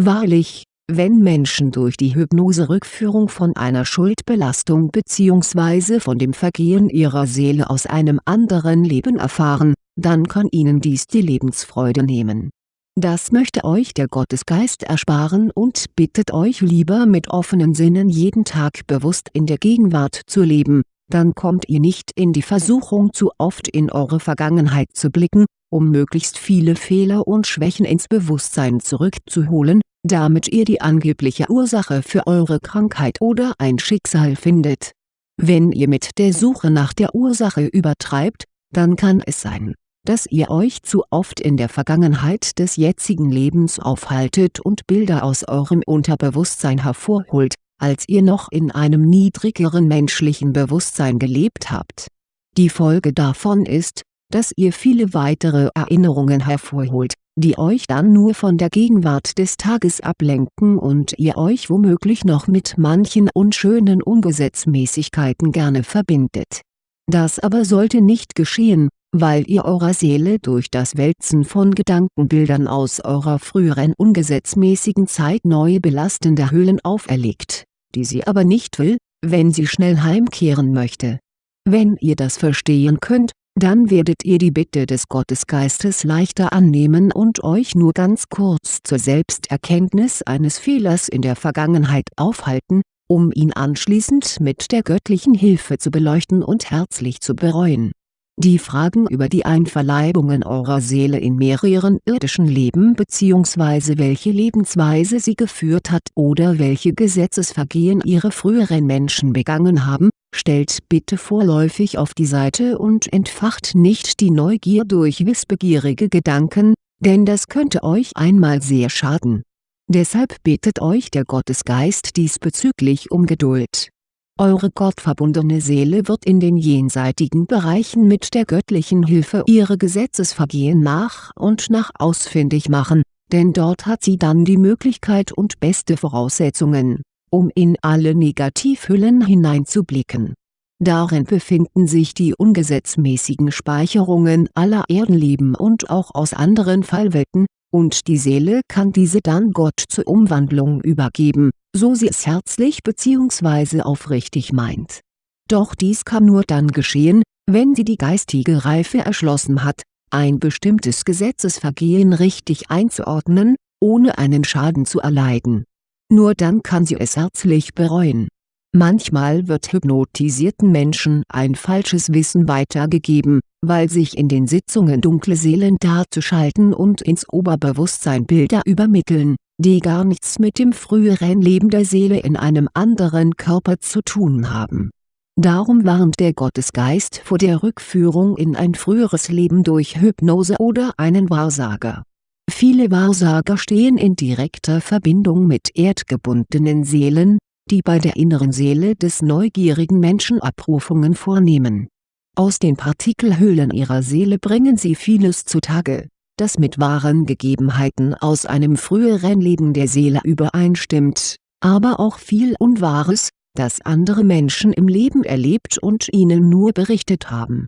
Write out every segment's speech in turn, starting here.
Wahrlich, wenn Menschen durch die Hypnose-Rückführung von einer Schuldbelastung bzw. von dem Vergehen ihrer Seele aus einem anderen Leben erfahren, dann kann ihnen dies die Lebensfreude nehmen. Das möchte euch der Gottesgeist ersparen und bittet euch lieber mit offenen Sinnen jeden Tag bewusst in der Gegenwart zu leben, dann kommt ihr nicht in die Versuchung zu oft in eure Vergangenheit zu blicken, um möglichst viele Fehler und Schwächen ins Bewusstsein zurückzuholen, damit ihr die angebliche Ursache für eure Krankheit oder ein Schicksal findet. Wenn ihr mit der Suche nach der Ursache übertreibt, dann kann es sein, dass ihr euch zu oft in der Vergangenheit des jetzigen Lebens aufhaltet und Bilder aus eurem Unterbewusstsein hervorholt, als ihr noch in einem niedrigeren menschlichen Bewusstsein gelebt habt. Die Folge davon ist, dass ihr viele weitere Erinnerungen hervorholt, die euch dann nur von der Gegenwart des Tages ablenken und ihr euch womöglich noch mit manchen unschönen Ungesetzmäßigkeiten gerne verbindet. Das aber sollte nicht geschehen, weil ihr eurer Seele durch das Wälzen von Gedankenbildern aus eurer früheren ungesetzmäßigen Zeit neue belastende Höhlen auferlegt, die sie aber nicht will, wenn sie schnell heimkehren möchte. Wenn ihr das verstehen könnt, dann werdet ihr die Bitte des Gottesgeistes leichter annehmen und euch nur ganz kurz zur Selbsterkenntnis eines Fehlers in der Vergangenheit aufhalten, um ihn anschließend mit der göttlichen Hilfe zu beleuchten und herzlich zu bereuen die Fragen über die Einverleibungen eurer Seele in mehreren irdischen Leben bzw. welche Lebensweise sie geführt hat oder welche Gesetzesvergehen ihre früheren Menschen begangen haben, stellt bitte vorläufig auf die Seite und entfacht nicht die Neugier durch wissbegierige Gedanken, denn das könnte euch einmal sehr schaden. Deshalb bittet euch der Gottesgeist diesbezüglich um Geduld eure gottverbundene Seele wird in den jenseitigen Bereichen mit der göttlichen Hilfe ihre Gesetzesvergehen nach und nach ausfindig machen, denn dort hat sie dann die Möglichkeit und beste Voraussetzungen, um in alle Negativhüllen hineinzublicken. Darin befinden sich die ungesetzmäßigen Speicherungen aller Erdenleben und auch aus anderen Fallwelten, und die Seele kann diese dann Gott zur Umwandlung übergeben, so sie es herzlich bzw. aufrichtig meint. Doch dies kann nur dann geschehen, wenn sie die geistige Reife erschlossen hat, ein bestimmtes Gesetzesvergehen richtig einzuordnen, ohne einen Schaden zu erleiden. Nur dann kann sie es herzlich bereuen. Manchmal wird hypnotisierten Menschen ein falsches Wissen weitergegeben, weil sich in den Sitzungen dunkle Seelen darzuschalten und ins Oberbewusstsein Bilder übermitteln, die gar nichts mit dem früheren Leben der Seele in einem anderen Körper zu tun haben. Darum warnt der Gottesgeist vor der Rückführung in ein früheres Leben durch Hypnose oder einen Wahrsager. Viele Wahrsager stehen in direkter Verbindung mit erdgebundenen Seelen, die bei der inneren Seele des neugierigen Menschen Abrufungen vornehmen. Aus den Partikelhöhlen ihrer Seele bringen sie vieles zutage das mit wahren Gegebenheiten aus einem früheren Leben der Seele übereinstimmt, aber auch viel Unwahres, das andere Menschen im Leben erlebt und ihnen nur berichtet haben.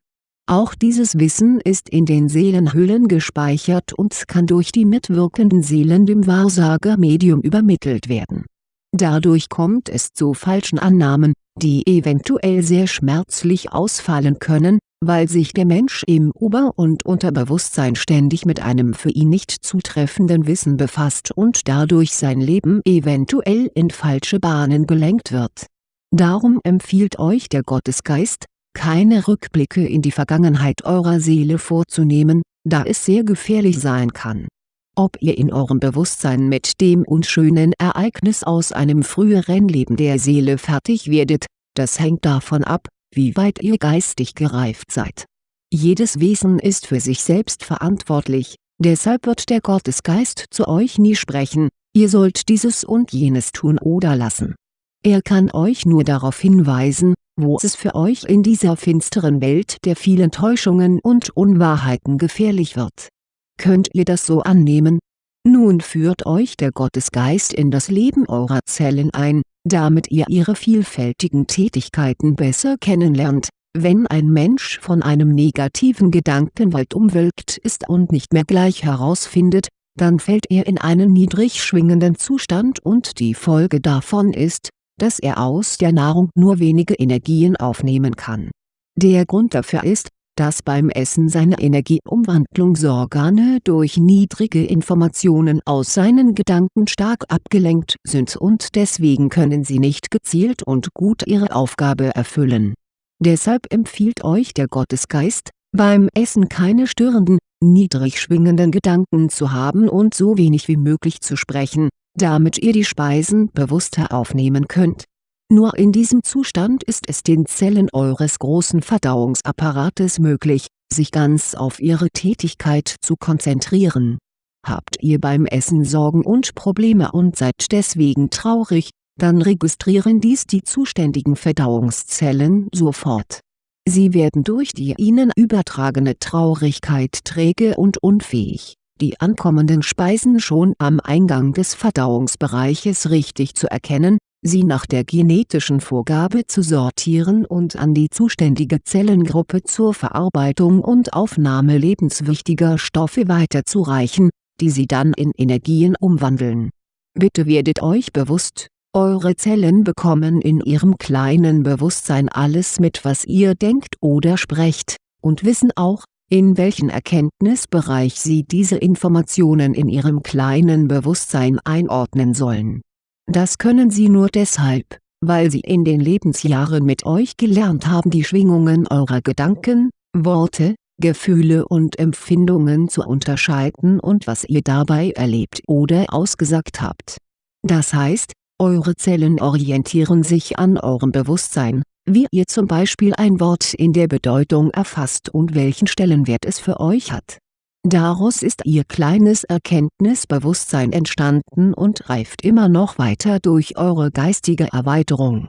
Auch dieses Wissen ist in den Seelenhüllen gespeichert und kann durch die mitwirkenden Seelen dem Wahrsager-Medium übermittelt werden. Dadurch kommt es zu falschen Annahmen, die eventuell sehr schmerzlich ausfallen können, weil sich der Mensch im Ober- und Unterbewusstsein ständig mit einem für ihn nicht zutreffenden Wissen befasst und dadurch sein Leben eventuell in falsche Bahnen gelenkt wird. Darum empfiehlt euch der Gottesgeist, keine Rückblicke in die Vergangenheit eurer Seele vorzunehmen, da es sehr gefährlich sein kann. Ob ihr in eurem Bewusstsein mit dem unschönen Ereignis aus einem früheren Leben der Seele fertig werdet, das hängt davon ab, wie weit ihr geistig gereift seid. Jedes Wesen ist für sich selbst verantwortlich, deshalb wird der Gottesgeist zu euch nie sprechen, ihr sollt dieses und jenes tun oder lassen. Er kann euch nur darauf hinweisen, wo es für euch in dieser finsteren Welt der vielen Täuschungen und Unwahrheiten gefährlich wird. Könnt ihr das so annehmen? Nun führt euch der Gottesgeist in das Leben eurer Zellen ein, damit ihr ihre vielfältigen Tätigkeiten besser kennenlernt, wenn ein Mensch von einem negativen Gedankenwald umwölkt ist und nicht mehr gleich herausfindet, dann fällt er in einen niedrig schwingenden Zustand und die Folge davon ist, dass er aus der Nahrung nur wenige Energien aufnehmen kann. Der Grund dafür ist, dass beim Essen seine Energieumwandlungsorgane durch niedrige Informationen aus seinen Gedanken stark abgelenkt sind und deswegen können sie nicht gezielt und gut ihre Aufgabe erfüllen. Deshalb empfiehlt euch der Gottesgeist, beim Essen keine störenden, niedrig schwingenden Gedanken zu haben und so wenig wie möglich zu sprechen, damit ihr die Speisen bewusster aufnehmen könnt nur in diesem Zustand ist es den Zellen eures großen Verdauungsapparates möglich, sich ganz auf ihre Tätigkeit zu konzentrieren. Habt ihr beim Essen Sorgen und Probleme und seid deswegen traurig, dann registrieren dies die zuständigen Verdauungszellen sofort. Sie werden durch die ihnen übertragene Traurigkeit träge und unfähig, die ankommenden Speisen schon am Eingang des Verdauungsbereiches richtig zu erkennen, sie nach der genetischen Vorgabe zu sortieren und an die zuständige Zellengruppe zur Verarbeitung und Aufnahme lebenswichtiger Stoffe weiterzureichen, die sie dann in Energien umwandeln. Bitte werdet euch bewusst, eure Zellen bekommen in ihrem kleinen Bewusstsein alles mit was ihr denkt oder sprecht, und wissen auch, in welchen Erkenntnisbereich sie diese Informationen in ihrem kleinen Bewusstsein einordnen sollen das können sie nur deshalb, weil sie in den Lebensjahren mit euch gelernt haben die Schwingungen eurer Gedanken, Worte, Gefühle und Empfindungen zu unterscheiden und was ihr dabei erlebt oder ausgesagt habt. Das heißt, eure Zellen orientieren sich an eurem Bewusstsein, wie ihr zum Beispiel ein Wort in der Bedeutung erfasst und welchen Stellenwert es für euch hat Daraus ist ihr kleines Erkenntnisbewusstsein entstanden und reift immer noch weiter durch eure geistige Erweiterung.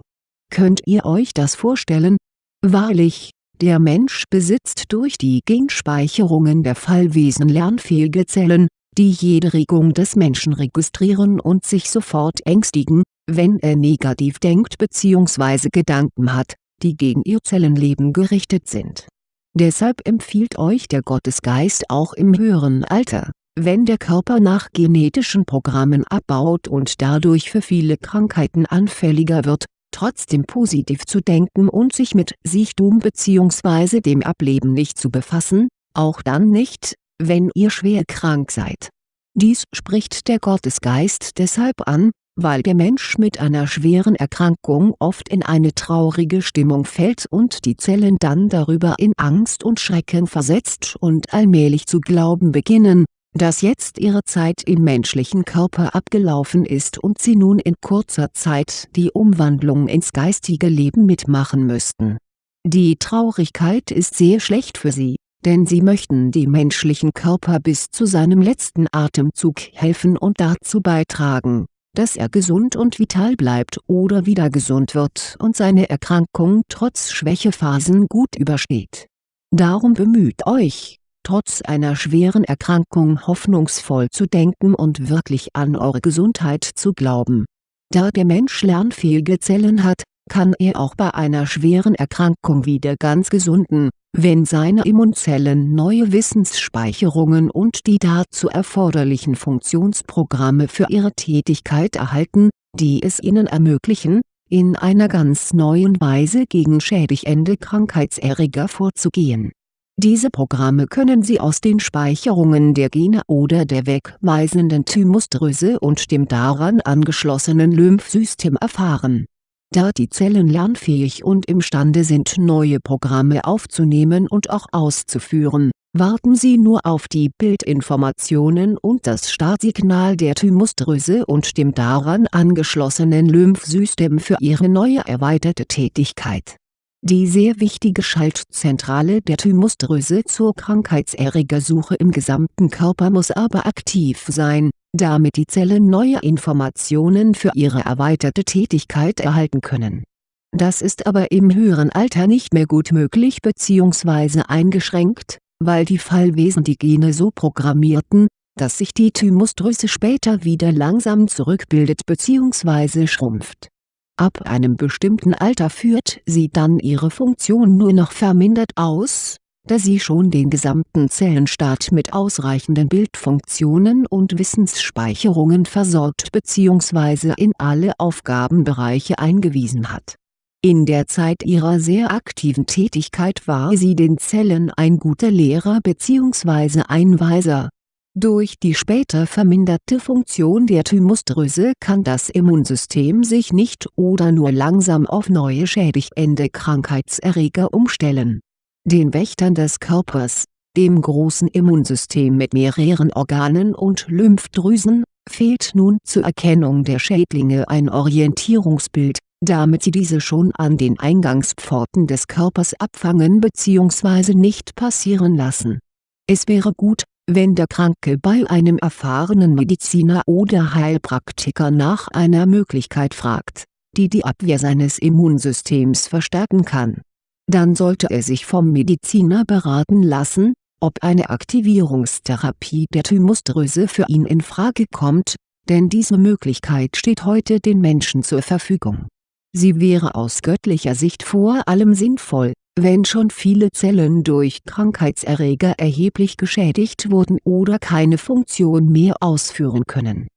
Könnt ihr euch das vorstellen? Wahrlich, der Mensch besitzt durch die Genspeicherungen der Fallwesen lernfähige Zellen, die jede Regung des Menschen registrieren und sich sofort ängstigen, wenn er negativ denkt bzw. Gedanken hat, die gegen ihr Zellenleben gerichtet sind Deshalb empfiehlt euch der Gottesgeist auch im höheren Alter, wenn der Körper nach genetischen Programmen abbaut und dadurch für viele Krankheiten anfälliger wird, trotzdem positiv zu denken und sich mit Sichtum bzw. dem Ableben nicht zu befassen, auch dann nicht, wenn ihr schwer krank seid. Dies spricht der Gottesgeist deshalb an, weil der Mensch mit einer schweren Erkrankung oft in eine traurige Stimmung fällt und die Zellen dann darüber in Angst und Schrecken versetzt und allmählich zu glauben beginnen, dass jetzt ihre Zeit im menschlichen Körper abgelaufen ist und sie nun in kurzer Zeit die Umwandlung ins geistige Leben mitmachen müssten. Die Traurigkeit ist sehr schlecht für sie, denn sie möchten dem menschlichen Körper bis zu seinem letzten Atemzug helfen und dazu beitragen dass er gesund und vital bleibt oder wieder gesund wird und seine Erkrankung trotz Schwächephasen gut übersteht. Darum bemüht euch, trotz einer schweren Erkrankung hoffnungsvoll zu denken und wirklich an eure Gesundheit zu glauben. Da der Mensch lernfähige Zellen hat, kann er auch bei einer schweren Erkrankung wieder ganz gesunden, wenn seine Immunzellen neue Wissensspeicherungen und die dazu erforderlichen Funktionsprogramme für ihre Tätigkeit erhalten, die es ihnen ermöglichen, in einer ganz neuen Weise gegen schädigende Krankheitserreger vorzugehen. Diese Programme können Sie aus den Speicherungen der Gene oder der wegweisenden Thymusdrüse und dem daran angeschlossenen Lymphsystem erfahren da die Zellen lernfähig und imstande sind neue Programme aufzunehmen und auch auszuführen, warten sie nur auf die Bildinformationen und das Startsignal der Thymusdrüse und dem daran angeschlossenen Lymphsystem für ihre neue erweiterte Tätigkeit. Die sehr wichtige Schaltzentrale der Thymusdrüse zur Krankheitserregersuche im gesamten Körper muss aber aktiv sein damit die Zellen neue Informationen für ihre erweiterte Tätigkeit erhalten können. Das ist aber im höheren Alter nicht mehr gut möglich bzw. eingeschränkt, weil die Fallwesen die Gene so programmierten, dass sich die Thymusdrüse später wieder langsam zurückbildet bzw. schrumpft. Ab einem bestimmten Alter führt sie dann ihre Funktion nur noch vermindert aus, da sie schon den gesamten Zellenstaat mit ausreichenden Bildfunktionen und Wissensspeicherungen versorgt bzw. in alle Aufgabenbereiche eingewiesen hat. In der Zeit ihrer sehr aktiven Tätigkeit war sie den Zellen ein guter Lehrer bzw. Einweiser. Durch die später verminderte Funktion der Thymusdrüse kann das Immunsystem sich nicht oder nur langsam auf neue schädigende Krankheitserreger umstellen den Wächtern des Körpers, dem großen Immunsystem mit mehreren Organen und Lymphdrüsen, fehlt nun zur Erkennung der Schädlinge ein Orientierungsbild, damit sie diese schon an den Eingangspforten des Körpers abfangen bzw. nicht passieren lassen. Es wäre gut, wenn der Kranke bei einem erfahrenen Mediziner oder Heilpraktiker nach einer Möglichkeit fragt, die die Abwehr seines Immunsystems verstärken kann dann sollte er sich vom Mediziner beraten lassen, ob eine Aktivierungstherapie der Thymusdrüse für ihn in Frage kommt, denn diese Möglichkeit steht heute den Menschen zur Verfügung. Sie wäre aus göttlicher Sicht vor allem sinnvoll, wenn schon viele Zellen durch Krankheitserreger erheblich geschädigt wurden oder keine Funktion mehr ausführen können.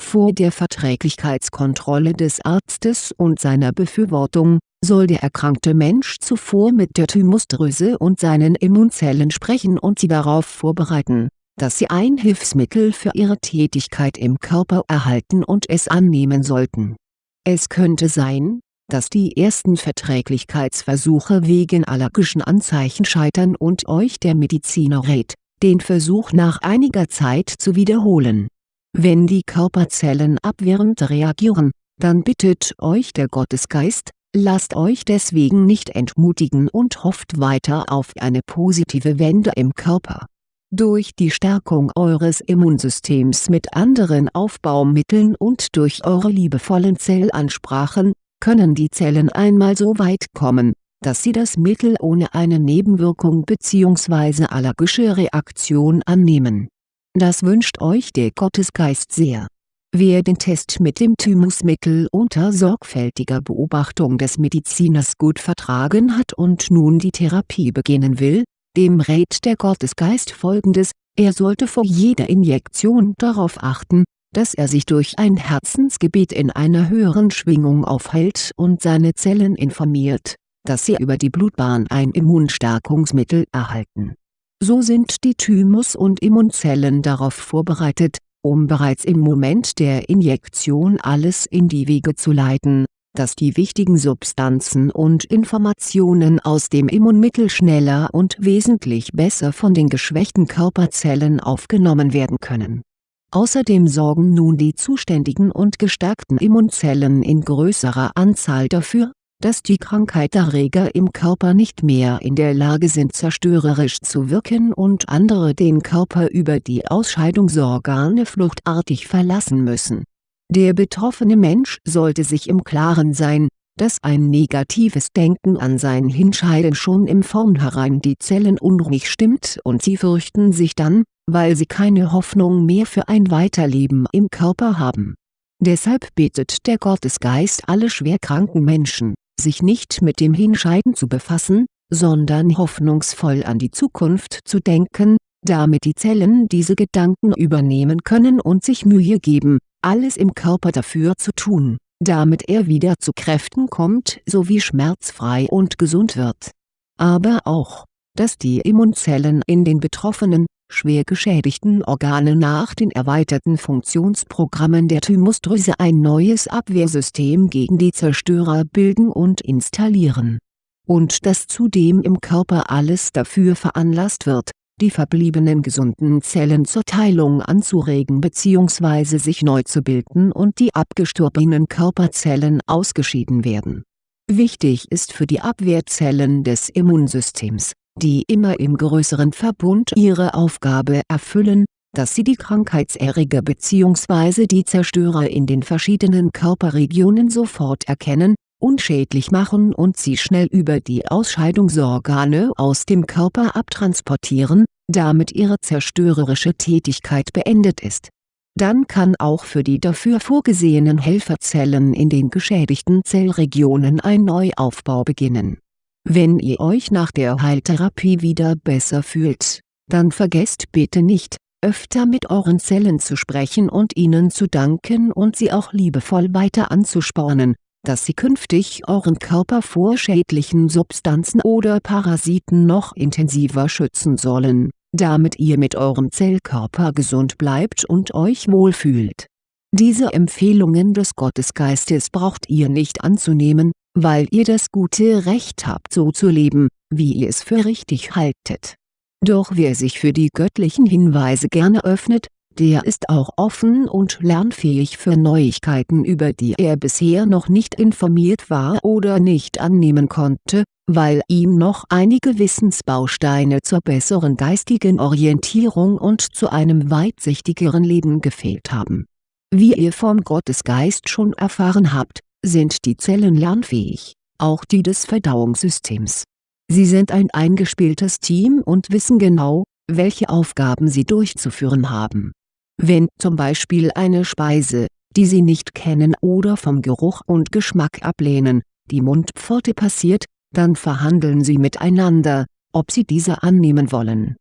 Vor der Verträglichkeitskontrolle des Arztes und seiner Befürwortung, soll der erkrankte Mensch zuvor mit der Thymusdrüse und seinen Immunzellen sprechen und sie darauf vorbereiten, dass sie ein Hilfsmittel für ihre Tätigkeit im Körper erhalten und es annehmen sollten. Es könnte sein, dass die ersten Verträglichkeitsversuche wegen allergischen Anzeichen scheitern und euch der Mediziner rät, den Versuch nach einiger Zeit zu wiederholen. Wenn die Körperzellen abwehrend reagieren, dann bittet euch der Gottesgeist, Lasst euch deswegen nicht entmutigen und hofft weiter auf eine positive Wende im Körper. Durch die Stärkung eures Immunsystems mit anderen Aufbaumitteln und durch eure liebevollen Zellansprachen, können die Zellen einmal so weit kommen, dass sie das Mittel ohne eine Nebenwirkung bzw. allergische Reaktion annehmen. Das wünscht euch der Gottesgeist sehr Wer den Test mit dem Thymusmittel unter sorgfältiger Beobachtung des Mediziners gut vertragen hat und nun die Therapie beginnen will, dem rät der Gottesgeist folgendes, er sollte vor jeder Injektion darauf achten, dass er sich durch ein Herzensgebet in einer höheren Schwingung aufhält und seine Zellen informiert, dass sie über die Blutbahn ein Immunstärkungsmittel erhalten. So sind die Thymus- und Immunzellen darauf vorbereitet, um bereits im Moment der Injektion alles in die Wege zu leiten, dass die wichtigen Substanzen und Informationen aus dem Immunmittel schneller und wesentlich besser von den geschwächten Körperzellen aufgenommen werden können. Außerdem sorgen nun die zuständigen und gestärkten Immunzellen in größerer Anzahl dafür, dass die Krankheitserreger im Körper nicht mehr in der Lage sind zerstörerisch zu wirken und andere den Körper über die Ausscheidungsorgane fluchtartig verlassen müssen. Der betroffene Mensch sollte sich im Klaren sein, dass ein negatives Denken an sein Hinscheiden schon im Vornherein die Zellen unruhig stimmt und sie fürchten sich dann, weil sie keine Hoffnung mehr für ein Weiterleben im Körper haben. Deshalb betet der Gottesgeist alle schwerkranken Menschen sich nicht mit dem Hinscheiden zu befassen, sondern hoffnungsvoll an die Zukunft zu denken, damit die Zellen diese Gedanken übernehmen können und sich Mühe geben, alles im Körper dafür zu tun, damit er wieder zu Kräften kommt sowie schmerzfrei und gesund wird. Aber auch, dass die Immunzellen in den betroffenen, schwer geschädigten Organe nach den erweiterten Funktionsprogrammen der Thymusdrüse ein neues Abwehrsystem gegen die Zerstörer bilden und installieren. Und dass zudem im Körper alles dafür veranlasst wird, die verbliebenen gesunden Zellen zur Teilung anzuregen bzw. sich neu zu bilden und die abgestorbenen Körperzellen ausgeschieden werden. Wichtig ist für die Abwehrzellen des Immunsystems die immer im größeren Verbund ihre Aufgabe erfüllen, dass sie die Krankheitserreger bzw. die Zerstörer in den verschiedenen Körperregionen sofort erkennen, unschädlich machen und sie schnell über die Ausscheidungsorgane aus dem Körper abtransportieren, damit ihre zerstörerische Tätigkeit beendet ist. Dann kann auch für die dafür vorgesehenen Helferzellen in den geschädigten Zellregionen ein Neuaufbau beginnen Wenn ihr euch nach der Heiltherapie wieder besser fühlt, dann vergesst bitte nicht, öfter mit euren Zellen zu sprechen und ihnen zu danken und sie auch liebevoll weiter anzuspornen, dass sie künftig euren Körper vor schädlichen Substanzen oder Parasiten noch intensiver schützen sollen, damit ihr mit eurem Zellkörper gesund bleibt und euch wohlfühlt. Diese Empfehlungen des Gottesgeistes braucht ihr nicht anzunehmen, weil ihr das gute Recht habt so zu leben, wie ihr es für richtig haltet. Doch wer sich für die göttlichen Hinweise gerne öffnet, der ist auch offen und lernfähig für Neuigkeiten über die er bisher noch nicht informiert war oder nicht annehmen konnte, weil ihm noch einige Wissensbausteine zur besseren geistigen Orientierung und zu einem weitsichtigeren Leben gefehlt haben. Wie ihr vom Gottesgeist schon erfahren habt, sind die Zellen lernfähig, auch die des Verdauungssystems. Sie sind ein eingespieltes Team und wissen genau, welche Aufgaben sie durchzuführen haben. Wenn zum Beispiel eine Speise, die sie nicht kennen oder vom Geruch und Geschmack ablehnen, die Mundpforte passiert, dann verhandeln sie miteinander, ob sie diese annehmen wollen.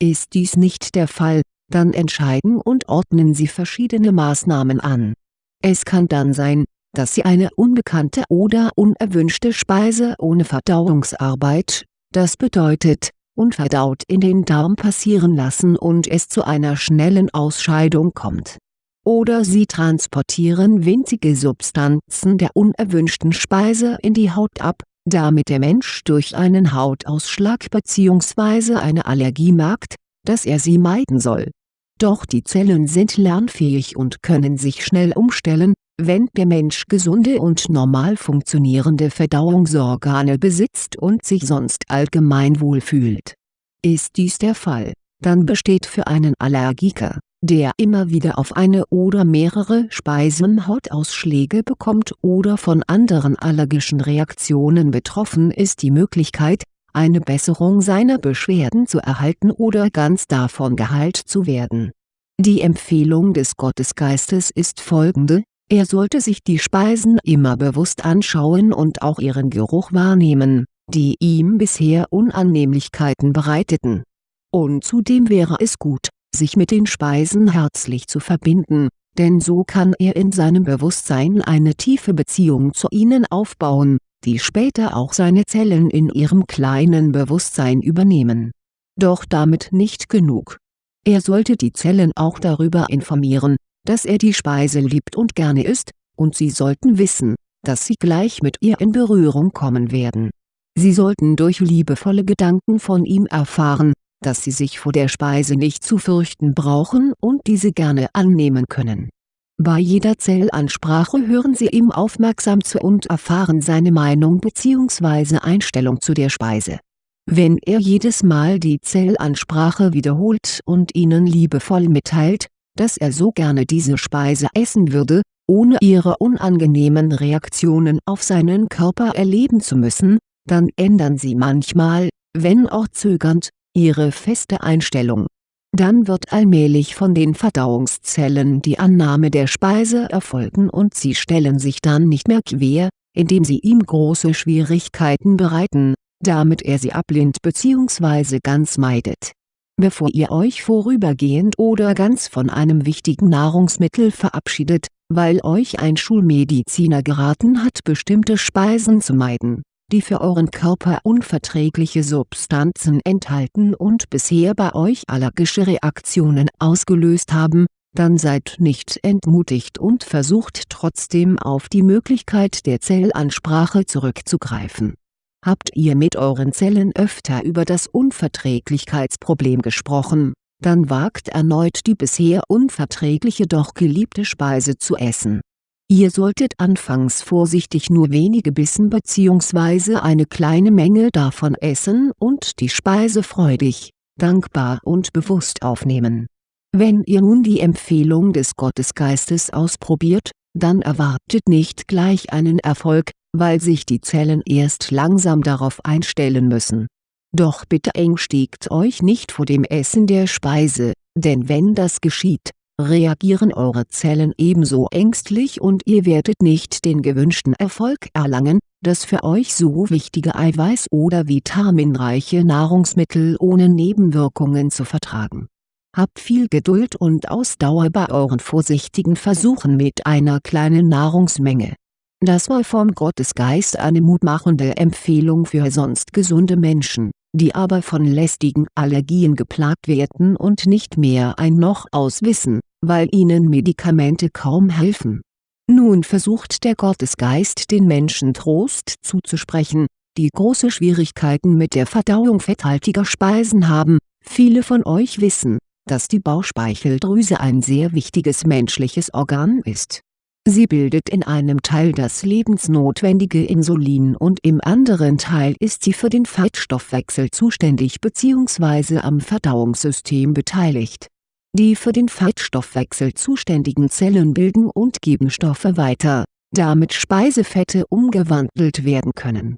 Ist dies nicht der Fall, dann entscheiden und ordnen sie verschiedene Maßnahmen an. Es kann dann sein, dass sie eine unbekannte oder unerwünschte Speise ohne Verdauungsarbeit, das bedeutet, unverdaut in den Darm passieren lassen und es zu einer schnellen Ausscheidung kommt. Oder sie transportieren winzige Substanzen der unerwünschten Speise in die Haut ab, damit der Mensch durch einen Hautausschlag bzw. eine Allergie merkt, dass er sie meiden soll. Doch die Zellen sind lernfähig und können sich schnell umstellen, wenn der Mensch gesunde und normal funktionierende Verdauungsorgane besitzt und sich sonst allgemein wohlfühlt. Ist dies der Fall, dann besteht für einen Allergiker, der immer wieder auf eine oder mehrere Speisen Hautausschläge bekommt oder von anderen allergischen Reaktionen betroffen ist die Möglichkeit, eine Besserung seiner Beschwerden zu erhalten oder ganz davon geheilt zu werden. Die Empfehlung des Gottesgeistes ist folgende, er sollte sich die Speisen immer bewusst anschauen und auch ihren Geruch wahrnehmen, die ihm bisher Unannehmlichkeiten bereiteten. Und zudem wäre es gut, sich mit den Speisen herzlich zu verbinden, denn so kann er in seinem Bewusstsein eine tiefe Beziehung zu ihnen aufbauen, die später auch seine Zellen in ihrem kleinen Bewusstsein übernehmen. Doch damit nicht genug. Er sollte die Zellen auch darüber informieren, dass er die Speise liebt und gerne isst, und sie sollten wissen, dass sie gleich mit ihr in Berührung kommen werden. Sie sollten durch liebevolle Gedanken von ihm erfahren, dass sie sich vor der Speise nicht zu fürchten brauchen und diese gerne annehmen können. Bei jeder Zellansprache hören Sie ihm aufmerksam zu und erfahren seine Meinung bzw. Einstellung zu der Speise. Wenn er jedes Mal die Zellansprache wiederholt und Ihnen liebevoll mitteilt, dass er so gerne diese Speise essen würde, ohne ihre unangenehmen Reaktionen auf seinen Körper erleben zu müssen, dann ändern sie manchmal, wenn auch zögernd, ihre feste Einstellung. Dann wird allmählich von den Verdauungszellen die Annahme der Speise erfolgen und sie stellen sich dann nicht mehr quer, indem sie ihm große Schwierigkeiten bereiten, damit er sie ablehnt bzw. ganz meidet bevor ihr euch vorübergehend oder ganz von einem wichtigen Nahrungsmittel verabschiedet, weil euch ein Schulmediziner geraten hat bestimmte Speisen zu meiden, die für euren Körper unverträgliche Substanzen enthalten und bisher bei euch allergische Reaktionen ausgelöst haben, dann seid nicht entmutigt und versucht trotzdem auf die Möglichkeit der Zellansprache zurückzugreifen Habt ihr mit euren Zellen öfter über das Unverträglichkeitsproblem gesprochen, dann wagt erneut die bisher unverträgliche doch geliebte Speise zu essen. Ihr solltet anfangs vorsichtig nur wenige Bissen bzw. eine kleine Menge davon essen und die Speise freudig, dankbar und bewusst aufnehmen. Wenn ihr nun die Empfehlung des Gottesgeistes ausprobiert, dann erwartet nicht gleich einen Erfolg, weil sich die Zellen erst langsam darauf einstellen müssen. Doch bitte ängstigt euch nicht vor dem Essen der Speise, denn wenn das geschieht, reagieren eure Zellen ebenso ängstlich und ihr werdet nicht den gewünschten Erfolg erlangen, das für euch so wichtige Eiweiß- oder vitaminreiche Nahrungsmittel ohne Nebenwirkungen zu vertragen. Habt viel Geduld und Ausdauer bei euren vorsichtigen Versuchen mit einer kleinen Nahrungsmenge. Das war vom Gottesgeist eine mutmachende Empfehlung für sonst gesunde Menschen, die aber von lästigen Allergien geplagt werden und nicht mehr ein Noch aus wissen, weil ihnen Medikamente kaum helfen nun versucht der Gottesgeist den Menschen Trost zuzusprechen, die große Schwierigkeiten mit der Verdauung fetthaltiger Speisen haben, viele von euch wissen, dass die Bauchspeicheldrüse ein sehr wichtiges menschliches Organ ist. Sie bildet in einem Teil das lebensnotwendige Insulin und im anderen Teil ist sie für den Fettstoffwechsel zuständig bzw. am Verdauungssystem beteiligt die für den Fettstoffwechsel zuständigen Zellen bilden und geben Stoffe weiter, damit Speisefette umgewandelt werden können.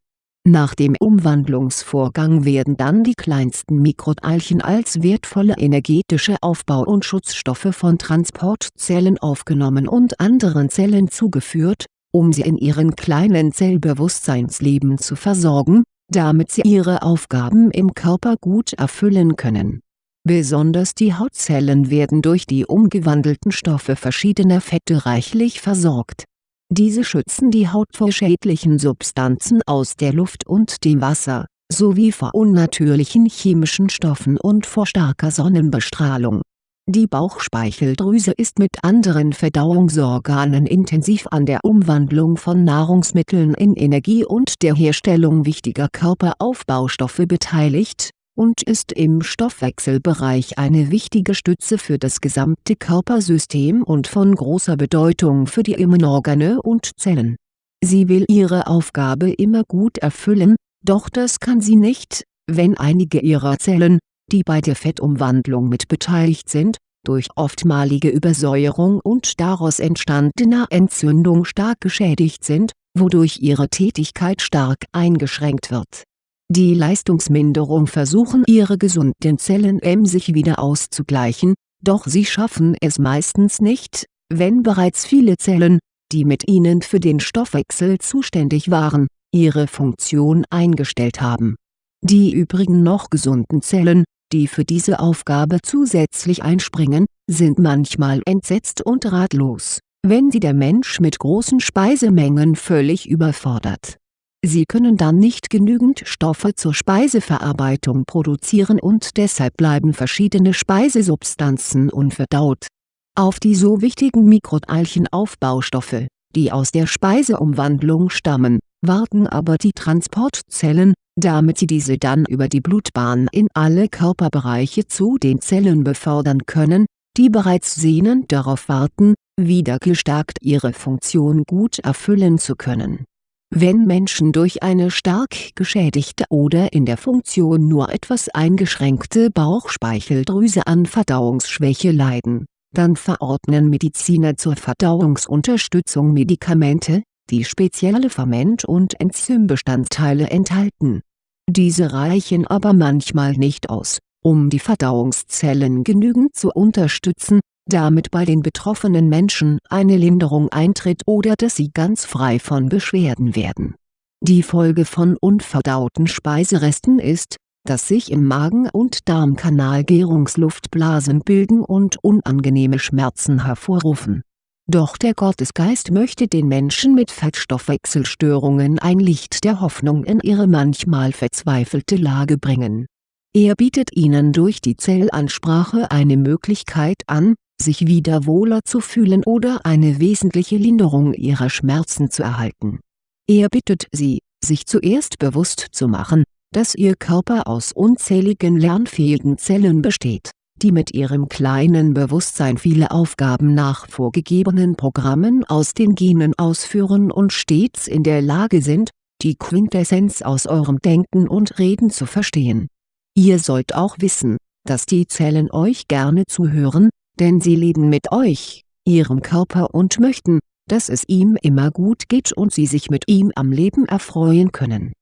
Nach dem Umwandlungsvorgang werden dann die kleinsten Mikroteilchen als wertvolle energetische Aufbau- und Schutzstoffe von Transportzellen aufgenommen und anderen Zellen zugeführt, um sie in ihren kleinen Zellbewusstseinsleben zu versorgen, damit sie ihre Aufgaben im Körper gut erfüllen können Besonders die Hautzellen werden durch die umgewandelten Stoffe verschiedener Fette reichlich versorgt. Diese schützen die Haut vor schädlichen Substanzen aus der Luft und dem Wasser, sowie vor unnatürlichen chemischen Stoffen und vor starker Sonnenbestrahlung. Die Bauchspeicheldrüse ist mit anderen Verdauungsorganen intensiv an der Umwandlung von Nahrungsmitteln in Energie und der Herstellung wichtiger Körperaufbaustoffe beteiligt und ist im Stoffwechselbereich eine wichtige Stütze für das gesamte Körpersystem und von großer Bedeutung für die Immunorgane und Zellen. Sie will ihre Aufgabe immer gut erfüllen, doch das kann sie nicht, wenn einige ihrer Zellen, die bei der Fettumwandlung mit beteiligt sind, durch oftmalige Übersäuerung und daraus entstandener Entzündung stark geschädigt sind, wodurch ihre Tätigkeit stark eingeschränkt wird die Leistungsminderung versuchen ihre gesunden Zellen emsig wieder auszugleichen, doch sie schaffen es meistens nicht, wenn bereits viele Zellen, die mit ihnen für den Stoffwechsel zuständig waren, ihre Funktion eingestellt haben. Die übrigen noch gesunden Zellen, die für diese Aufgabe zusätzlich einspringen, sind manchmal entsetzt und ratlos, wenn sie der Mensch mit großen Speisemengen völlig überfordert Sie können dann nicht genügend Stoffe zur Speiseverarbeitung produzieren und deshalb bleiben verschiedene Speisesubstanzen unverdaut. Auf die so wichtigen Mikroteilchenaufbaustoffe, die aus der Speiseumwandlung stammen, warten aber die Transportzellen, damit sie diese dann über die Blutbahn in alle Körperbereiche zu den Zellen befördern können, die bereits sehnend darauf warten, wieder gestärkt ihre Funktion gut erfüllen zu können wenn Menschen durch eine stark geschädigte oder in der Funktion nur etwas eingeschränkte Bauchspeicheldrüse an Verdauungsschwäche leiden, dann verordnen Mediziner zur Verdauungsunterstützung Medikamente, die spezielle Ferment- und Enzymbestandteile enthalten. Diese reichen aber manchmal nicht aus, um die Verdauungszellen genügend zu unterstützen, damit bei den betroffenen Menschen eine Linderung eintritt oder dass sie ganz frei von Beschwerden werden. Die Folge von unverdauten Speiseresten ist, dass sich im Magen- und Darmkanal Gärungsluftblasen bilden und unangenehme Schmerzen hervorrufen. Doch der Gottesgeist möchte den Menschen mit Fettstoffwechselstörungen ein Licht der Hoffnung in ihre manchmal verzweifelte Lage bringen. Er bietet ihnen durch die Zellansprache eine Möglichkeit an, sich wieder wohler zu fühlen oder eine wesentliche Linderung ihrer Schmerzen zu erhalten. Er bittet sie, sich zuerst bewusst zu machen, dass ihr Körper aus unzähligen lernfähigen Zellen besteht, die mit ihrem kleinen Bewusstsein viele Aufgaben nach vorgegebenen Programmen aus den Genen ausführen und stets in der Lage sind, die Quintessenz aus eurem Denken und Reden zu verstehen. Ihr sollt auch wissen, dass die Zellen euch gerne zuhören, denn sie leben mit euch, ihrem Körper und möchten, dass es ihm immer gut geht und sie sich mit ihm am Leben erfreuen können.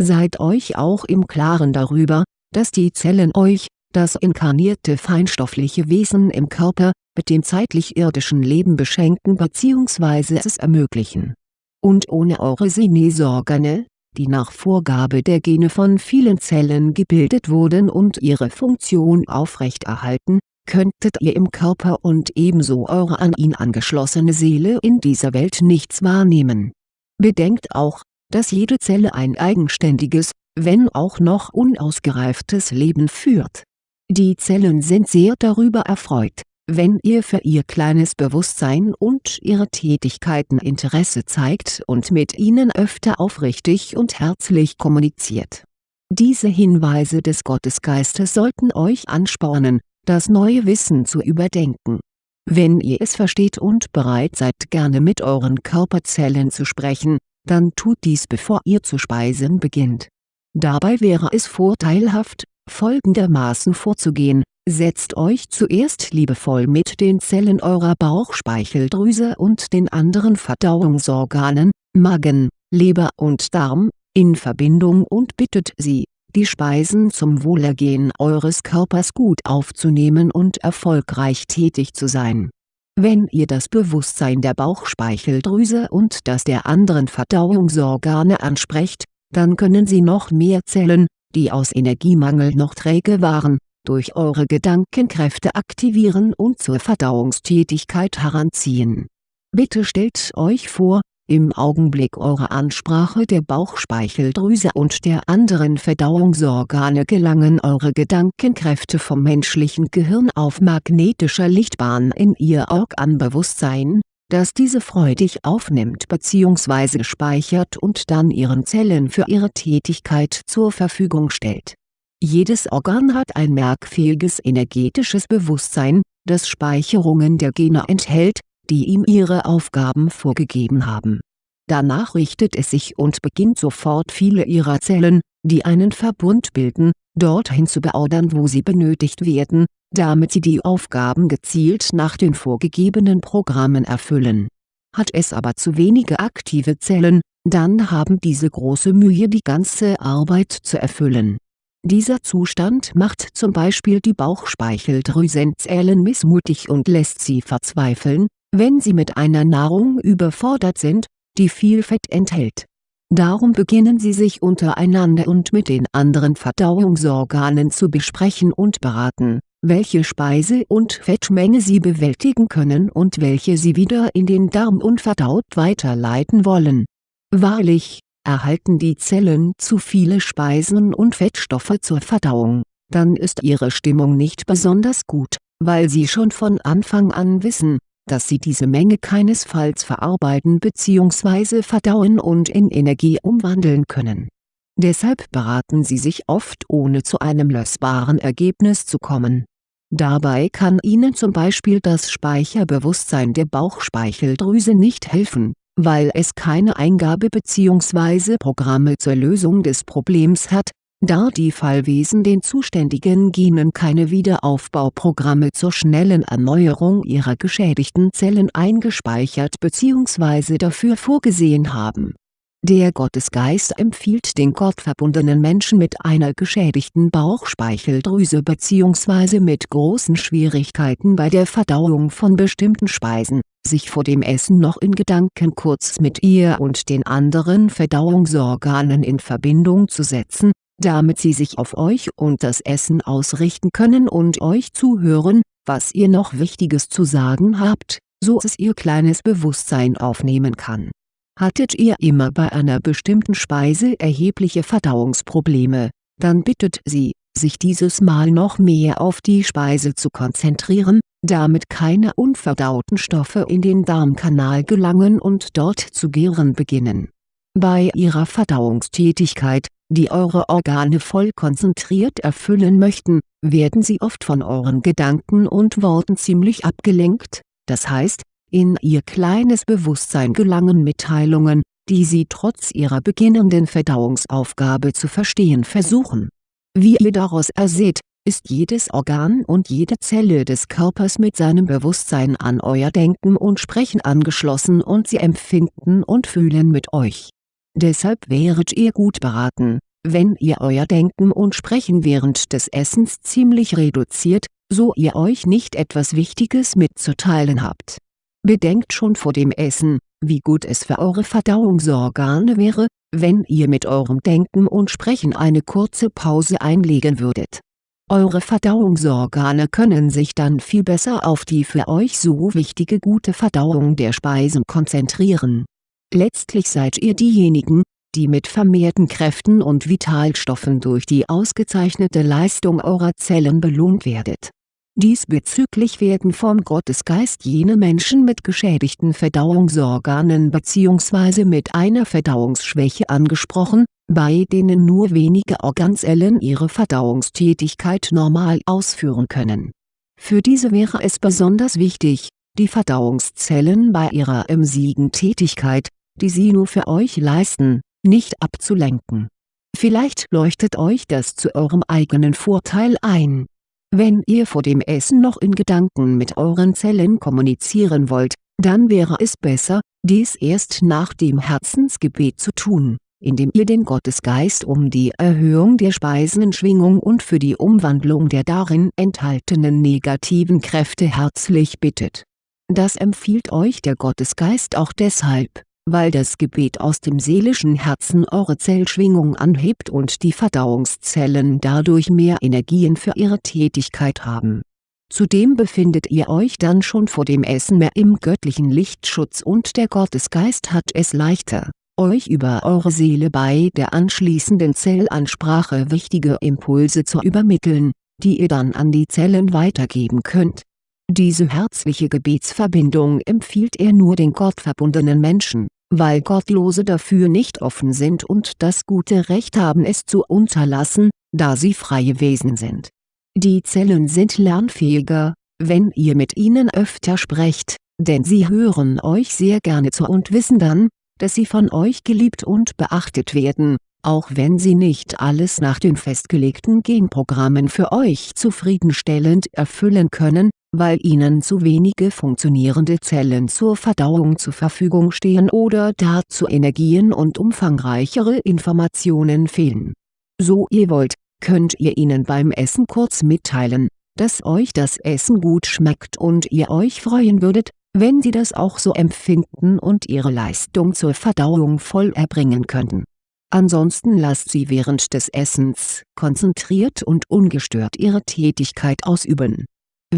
Seid euch auch im Klaren darüber, dass die Zellen euch, das inkarnierte feinstoffliche Wesen im Körper, mit dem zeitlich irdischen Leben beschenken bzw. es ermöglichen Und ohne eure Sinesorgane, die nach Vorgabe der Gene von vielen Zellen gebildet wurden und ihre Funktion aufrechterhalten, könntet ihr im Körper und ebenso eure an ihn angeschlossene Seele in dieser Welt nichts wahrnehmen. Bedenkt auch, dass jede Zelle ein eigenständiges, wenn auch noch unausgereiftes Leben führt. Die Zellen sind sehr darüber erfreut, wenn ihr für ihr kleines Bewusstsein und ihre Tätigkeiten Interesse zeigt und mit ihnen öfter aufrichtig und herzlich kommuniziert. Diese Hinweise des Gottesgeistes sollten euch anspornen, das neue Wissen zu überdenken. Wenn ihr es versteht und bereit seid gerne mit euren Körperzellen zu sprechen, dann tut dies bevor ihr zu speisen beginnt. Dabei wäre es vorteilhaft, folgendermaßen vorzugehen, setzt euch zuerst liebevoll mit den Zellen eurer Bauchspeicheldrüse und den anderen Verdauungsorganen, Magen, Leber und Darm, in Verbindung und bittet sie, die Speisen zum Wohlergehen eures Körpers gut aufzunehmen und erfolgreich tätig zu sein. Wenn ihr das Bewusstsein der Bauchspeicheldrüse und das der anderen Verdauungsorgane ansprecht, dann können sie noch mehr Zellen, die aus Energiemangel noch träge waren, durch eure Gedankenkräfte aktivieren und zur Verdauungstätigkeit heranziehen. Bitte stellt euch vor, im Augenblick eurer Ansprache der Bauchspeicheldrüse und der anderen Verdauungsorgane gelangen eure Gedankenkräfte vom menschlichen Gehirn auf magnetischer Lichtbahn in ihr Organbewusstsein, das diese freudig aufnimmt bzw. speichert und dann ihren Zellen für ihre Tätigkeit zur Verfügung stellt. Jedes Organ hat ein merkfähiges energetisches Bewusstsein, das Speicherungen der Gene enthält, die ihm ihre Aufgaben vorgegeben haben. Danach richtet es sich und beginnt sofort viele ihrer Zellen, die einen Verbund bilden, dorthin zu beordern wo sie benötigt werden, damit sie die Aufgaben gezielt nach den vorgegebenen Programmen erfüllen. Hat es aber zu wenige aktive Zellen, dann haben diese große Mühe die ganze Arbeit zu erfüllen. Dieser Zustand macht zum Beispiel die Bauchspeicheldrüsenzellen missmutig und lässt sie verzweifeln, wenn sie mit einer Nahrung überfordert sind, die viel Fett enthält. Darum beginnen sie sich untereinander und mit den anderen Verdauungsorganen zu besprechen und beraten welche Speise- und Fettmenge sie bewältigen können und welche sie wieder in den Darm unverdaut weiterleiten wollen. Wahrlich, erhalten die Zellen zu viele Speisen und Fettstoffe zur Verdauung, dann ist ihre Stimmung nicht besonders gut, weil sie schon von Anfang an wissen, dass sie diese Menge keinesfalls verarbeiten bzw. verdauen und in Energie umwandeln können. Deshalb beraten sie sich oft ohne zu einem lösbaren Ergebnis zu kommen Dabei kann Ihnen zum Beispiel das Speicherbewusstsein der Bauchspeicheldrüse nicht helfen, weil es keine Eingabe bzw. Programme zur Lösung des Problems hat, da die Fallwesen den zuständigen Genen keine Wiederaufbauprogramme zur schnellen Erneuerung ihrer geschädigten Zellen eingespeichert bzw. dafür vorgesehen haben der Gottesgeist empfiehlt den gottverbundenen Menschen mit einer geschädigten Bauchspeicheldrüse bzw. mit großen Schwierigkeiten bei der Verdauung von bestimmten Speisen, sich vor dem Essen noch in Gedanken kurz mit ihr und den anderen Verdauungsorganen in Verbindung zu setzen, damit sie sich auf euch und das Essen ausrichten können und euch zuhören, was ihr noch Wichtiges zu sagen habt, so es ihr kleines Bewusstsein aufnehmen kann Hattet ihr immer bei einer bestimmten Speise erhebliche Verdauungsprobleme, dann bittet sie, sich dieses Mal noch mehr auf die Speise zu konzentrieren, damit keine unverdauten Stoffe in den Darmkanal gelangen und dort zu gären beginnen. Bei ihrer Verdauungstätigkeit, die eure Organe voll konzentriert erfüllen möchten, werden sie oft von euren Gedanken und Worten ziemlich abgelenkt, das heißt, in ihr kleines Bewusstsein gelangen Mitteilungen, die sie trotz ihrer beginnenden Verdauungsaufgabe zu verstehen versuchen. Wie ihr daraus erseht, ist jedes Organ und jede Zelle des Körpers mit seinem Bewusstsein an euer Denken und Sprechen angeschlossen und sie empfinden und fühlen mit euch. Deshalb wäret ihr gut beraten, wenn ihr euer Denken und Sprechen während des Essens ziemlich reduziert, so ihr euch nicht etwas Wichtiges mitzuteilen habt Bedenkt schon vor dem Essen, wie gut es für eure Verdauungsorgane wäre, wenn ihr mit eurem Denken und Sprechen eine kurze Pause einlegen würdet. Eure Verdauungsorgane können sich dann viel besser auf die für euch so wichtige gute Verdauung der Speisen konzentrieren. Letztlich seid ihr diejenigen, die mit vermehrten Kräften und Vitalstoffen durch die ausgezeichnete Leistung eurer Zellen belohnt werdet. Diesbezüglich werden vom Gottesgeist jene Menschen mit geschädigten Verdauungsorganen bzw. mit einer Verdauungsschwäche angesprochen, bei denen nur wenige Organzellen ihre Verdauungstätigkeit normal ausführen können. Für diese wäre es besonders wichtig, die Verdauungszellen bei ihrer emsigen Tätigkeit, die sie nur für euch leisten, nicht abzulenken. Vielleicht leuchtet euch das zu eurem eigenen Vorteil ein. Wenn ihr vor dem Essen noch in Gedanken mit euren Zellen kommunizieren wollt, dann wäre es besser, dies erst nach dem Herzensgebet zu tun, indem ihr den Gottesgeist um die Erhöhung der Speisenschwingung und für die Umwandlung der darin enthaltenen negativen Kräfte herzlich bittet. Das empfiehlt euch der Gottesgeist auch deshalb, weil das Gebet aus dem seelischen Herzen eure Zellschwingung anhebt und die Verdauungszellen dadurch mehr Energien für ihre Tätigkeit haben. Zudem befindet ihr euch dann schon vor dem Essen mehr im göttlichen Lichtschutz und der Gottesgeist hat es leichter, euch über eure Seele bei der anschließenden Zellansprache wichtige Impulse zu übermitteln, die ihr dann an die Zellen weitergeben könnt. Diese herzliche Gebetsverbindung empfiehlt er nur den gottverbundenen Menschen weil Gottlose dafür nicht offen sind und das gute Recht haben es zu unterlassen, da sie freie Wesen sind. Die Zellen sind lernfähiger, wenn ihr mit ihnen öfter sprecht, denn sie hören euch sehr gerne zu und wissen dann, dass sie von euch geliebt und beachtet werden, auch wenn sie nicht alles nach den festgelegten Genprogrammen für euch zufriedenstellend erfüllen können, weil ihnen zu wenige funktionierende Zellen zur Verdauung zur Verfügung stehen oder dazu Energien und umfangreichere Informationen fehlen. So ihr wollt, könnt ihr ihnen beim Essen kurz mitteilen, dass euch das Essen gut schmeckt und ihr euch freuen würdet, wenn sie das auch so empfinden und ihre Leistung zur Verdauung voll erbringen könnten. Ansonsten lasst sie während des Essens konzentriert und ungestört ihre Tätigkeit ausüben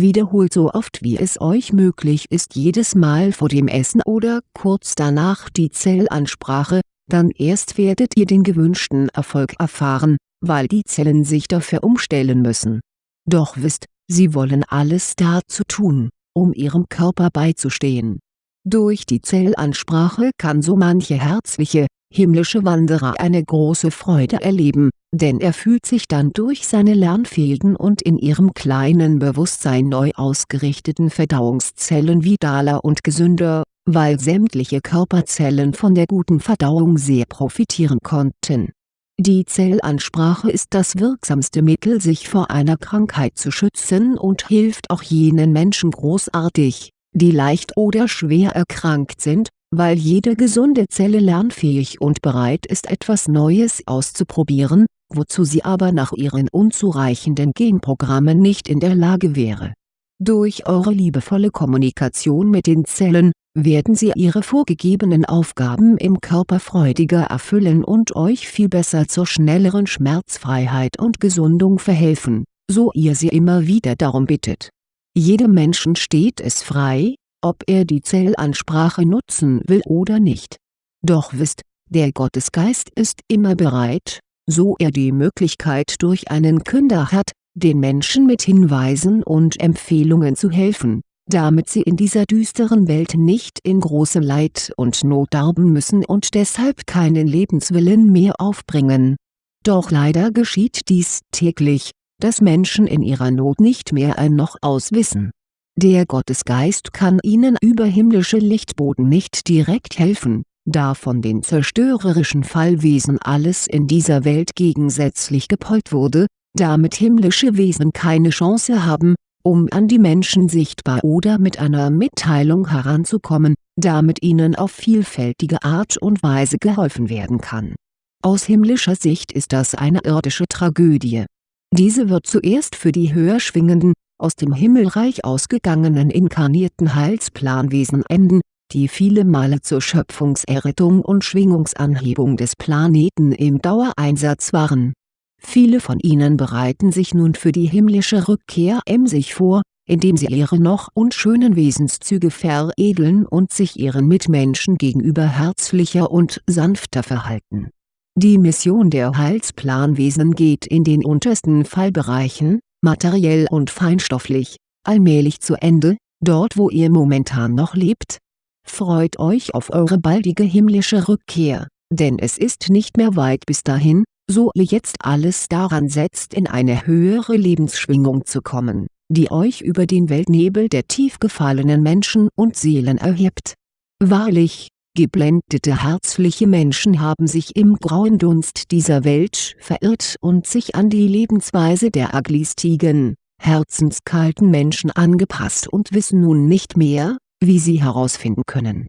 Wiederholt so oft wie es euch möglich ist jedes Mal vor dem Essen oder kurz danach die Zellansprache, dann erst werdet ihr den gewünschten Erfolg erfahren, weil die Zellen sich dafür umstellen müssen. Doch wisst, sie wollen alles dazu tun, um ihrem Körper beizustehen. Durch die Zellansprache kann so manche herzliche, himmlische Wanderer eine große Freude erleben, denn er fühlt sich dann durch seine lernfähigen und in ihrem kleinen Bewusstsein neu ausgerichteten Verdauungszellen vitaler und gesünder, weil sämtliche Körperzellen von der guten Verdauung sehr profitieren konnten. Die Zellansprache ist das wirksamste Mittel sich vor einer Krankheit zu schützen und hilft auch jenen Menschen großartig, die leicht oder schwer erkrankt sind, weil jede gesunde Zelle lernfähig und bereit ist etwas Neues auszuprobieren, wozu sie aber nach ihren unzureichenden Genprogrammen nicht in der Lage wäre. Durch eure liebevolle Kommunikation mit den Zellen, werden sie ihre vorgegebenen Aufgaben im Körper freudiger erfüllen und euch viel besser zur schnelleren Schmerzfreiheit und Gesundung verhelfen, so ihr sie immer wieder darum bittet. Jedem Menschen steht es frei, ob er die Zellansprache nutzen will oder nicht. Doch wisst, der Gottesgeist ist immer bereit, so er die Möglichkeit durch einen Künder hat, den Menschen mit Hinweisen und Empfehlungen zu helfen, damit sie in dieser düsteren Welt nicht in großem Leid und Not darben müssen und deshalb keinen Lebenswillen mehr aufbringen. Doch leider geschieht dies täglich, dass Menschen in ihrer Not nicht mehr ein noch aus wissen der Gottesgeist kann ihnen über himmlische Lichtboden nicht direkt helfen, da von den zerstörerischen Fallwesen alles in dieser Welt gegensätzlich gepolt wurde, damit himmlische Wesen keine Chance haben, um an die Menschen sichtbar oder mit einer Mitteilung heranzukommen, damit ihnen auf vielfältige Art und Weise geholfen werden kann. Aus himmlischer Sicht ist das eine irdische Tragödie. Diese wird zuerst für die höher schwingenden, aus dem Himmelreich ausgegangenen inkarnierten Heilsplanwesen enden, die viele Male zur Schöpfungserrettung und Schwingungsanhebung des Planeten im Dauereinsatz waren. Viele von ihnen bereiten sich nun für die himmlische Rückkehr emsig vor, indem sie ihre noch unschönen Wesenszüge veredeln und sich ihren Mitmenschen gegenüber herzlicher und sanfter verhalten. Die Mission der Heilsplanwesen geht in den untersten Fallbereichen, materiell und feinstofflich, allmählich zu Ende, dort wo ihr momentan noch lebt. Freut euch auf eure baldige himmlische Rückkehr, denn es ist nicht mehr weit bis dahin, so ihr jetzt alles daran setzt in eine höhere Lebensschwingung zu kommen, die euch über den Weltnebel der tief gefallenen Menschen und Seelen erhebt. Wahrlich, geblendete herzliche Menschen haben sich im grauen Dunst dieser Welt verirrt und sich an die Lebensweise der aglistigen, herzenskalten Menschen angepasst und wissen nun nicht mehr, wie sie herausfinden können.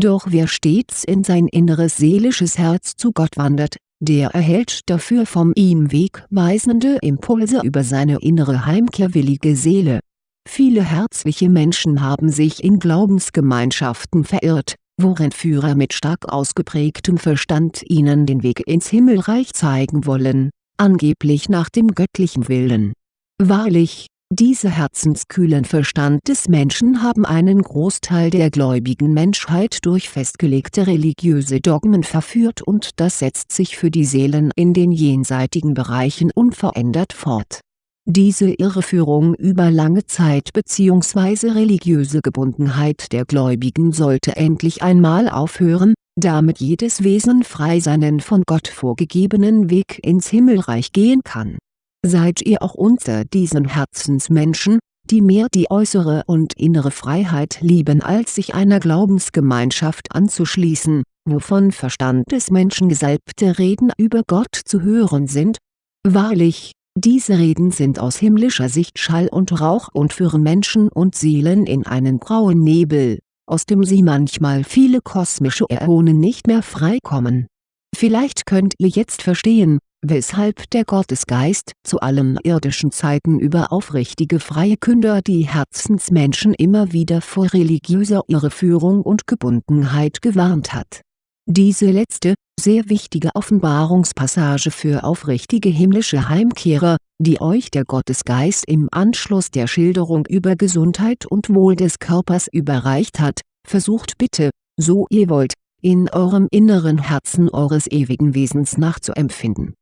Doch wer stets in sein inneres seelisches Herz zu Gott wandert, der erhält dafür vom ihm wegweisende Impulse über seine innere heimkehrwillige Seele. Viele herzliche Menschen haben sich in Glaubensgemeinschaften verirrt, worin Führer mit stark ausgeprägtem Verstand ihnen den Weg ins Himmelreich zeigen wollen, angeblich nach dem göttlichen Willen. Wahrlich, diese herzenskühlen Verstand des Menschen haben einen Großteil der gläubigen Menschheit durch festgelegte religiöse Dogmen verführt und das setzt sich für die Seelen in den jenseitigen Bereichen unverändert fort. Diese Irreführung über lange Zeit bzw. religiöse Gebundenheit der Gläubigen sollte endlich einmal aufhören, damit jedes Wesen frei seinen von Gott vorgegebenen Weg ins Himmelreich gehen kann Seid ihr auch unter diesen Herzensmenschen, die mehr die äußere und innere Freiheit lieben als sich einer Glaubensgemeinschaft anzuschließen, wovon Verstandesmenschen gesalbte Reden über Gott zu hören sind? Wahrlich, diese Reden sind aus himmlischer Sicht Schall und Rauch und führen Menschen und Seelen in einen grauen Nebel, aus dem sie manchmal viele kosmische Äonen nicht mehr freikommen. Vielleicht könnt ihr jetzt verstehen, weshalb der Gottesgeist zu allen irdischen Zeiten über aufrichtige freie Künder die Herzensmenschen immer wieder vor religiöser Irreführung und Gebundenheit gewarnt hat. Diese letzte, sehr wichtige Offenbarungspassage für aufrichtige himmlische Heimkehrer, die euch der Gottesgeist im Anschluss der Schilderung über Gesundheit und Wohl des Körpers überreicht hat, versucht bitte, so ihr wollt, in eurem inneren Herzen eures ewigen Wesens nachzuempfinden.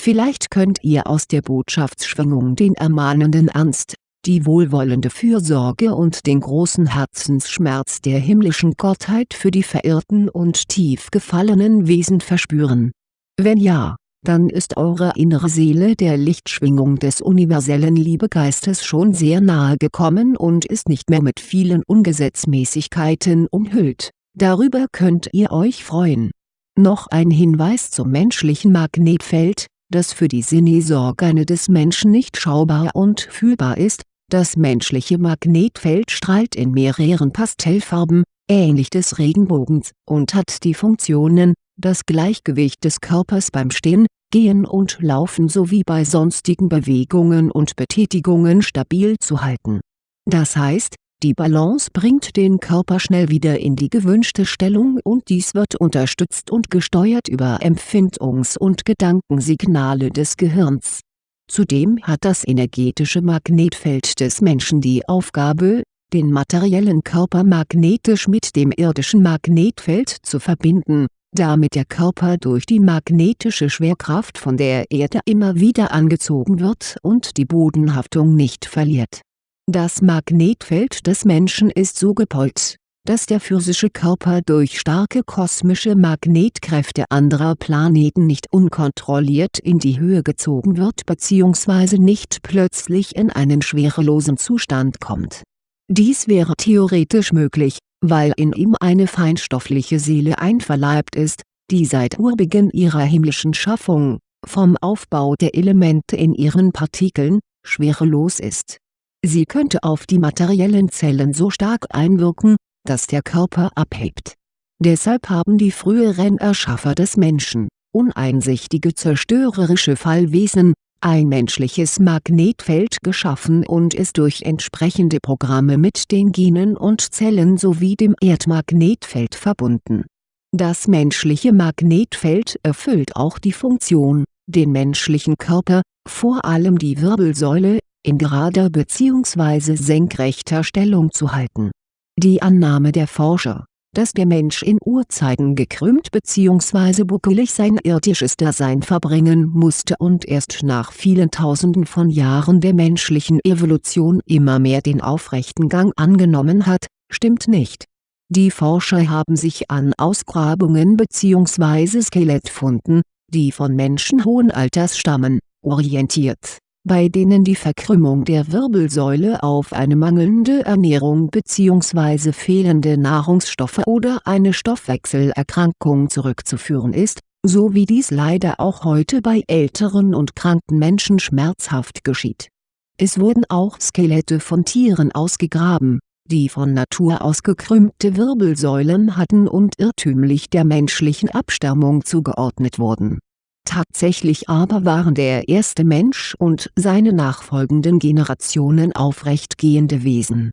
Vielleicht könnt ihr aus der Botschaftsschwingung den ermahnenden Ernst, die wohlwollende Fürsorge und den großen Herzensschmerz der himmlischen Gottheit für die verirrten und tief gefallenen Wesen verspüren. Wenn ja, dann ist eure innere Seele der Lichtschwingung des universellen Liebegeistes schon sehr nahe gekommen und ist nicht mehr mit vielen Ungesetzmäßigkeiten umhüllt, darüber könnt ihr euch freuen. Noch ein Hinweis zum menschlichen Magnetfeld, das für die Sinnesorgane des Menschen nicht schaubar und fühlbar ist, das menschliche Magnetfeld strahlt in mehreren Pastellfarben, ähnlich des Regenbogens, und hat die Funktionen, das Gleichgewicht des Körpers beim Stehen, Gehen und Laufen sowie bei sonstigen Bewegungen und Betätigungen stabil zu halten. Das heißt, die Balance bringt den Körper schnell wieder in die gewünschte Stellung und dies wird unterstützt und gesteuert über Empfindungs- und Gedankensignale des Gehirns. Zudem hat das energetische Magnetfeld des Menschen die Aufgabe, den materiellen Körper magnetisch mit dem irdischen Magnetfeld zu verbinden, damit der Körper durch die magnetische Schwerkraft von der Erde immer wieder angezogen wird und die Bodenhaftung nicht verliert. Das Magnetfeld des Menschen ist so gepolt, dass der physische Körper durch starke kosmische Magnetkräfte anderer Planeten nicht unkontrolliert in die Höhe gezogen wird bzw. nicht plötzlich in einen schwerelosen Zustand kommt. Dies wäre theoretisch möglich, weil in ihm eine feinstoffliche Seele einverleibt ist, die seit Urbeginn ihrer himmlischen Schaffung, vom Aufbau der Elemente in ihren Partikeln, schwerelos ist Sie könnte auf die materiellen Zellen so stark einwirken, dass der Körper abhebt. Deshalb haben die früheren Erschaffer des Menschen, uneinsichtige zerstörerische Fallwesen, ein menschliches Magnetfeld geschaffen und ist durch entsprechende Programme mit den Genen und Zellen sowie dem Erdmagnetfeld verbunden. Das menschliche Magnetfeld erfüllt auch die Funktion, den menschlichen Körper, vor allem die Wirbelsäule, in gerader bzw. senkrechter Stellung zu halten. Die Annahme der Forscher, dass der Mensch in Urzeiten gekrümmt bzw. buckelig sein irdisches Dasein verbringen musste und erst nach vielen Tausenden von Jahren der menschlichen Evolution immer mehr den aufrechten Gang angenommen hat, stimmt nicht. Die Forscher haben sich an Ausgrabungen bzw. Skelettfunden, die von Menschen hohen Alters stammen, orientiert bei denen die Verkrümmung der Wirbelsäule auf eine mangelnde Ernährung bzw. fehlende Nahrungsstoffe oder eine Stoffwechselerkrankung zurückzuführen ist, so wie dies leider auch heute bei älteren und kranken Menschen schmerzhaft geschieht. Es wurden auch Skelette von Tieren ausgegraben, die von Natur aus gekrümmte Wirbelsäulen hatten und irrtümlich der menschlichen Abstammung zugeordnet wurden Tatsächlich aber waren der erste Mensch und seine nachfolgenden Generationen aufrechtgehende Wesen